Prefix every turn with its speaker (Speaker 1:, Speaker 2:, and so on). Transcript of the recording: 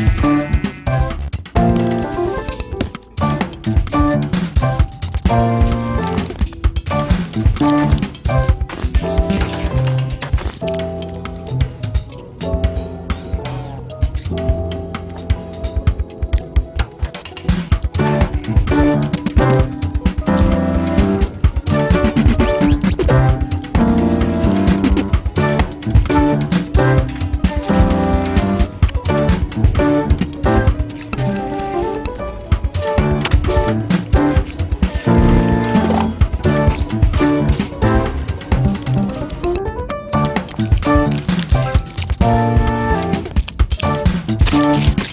Speaker 1: Thank you. Thank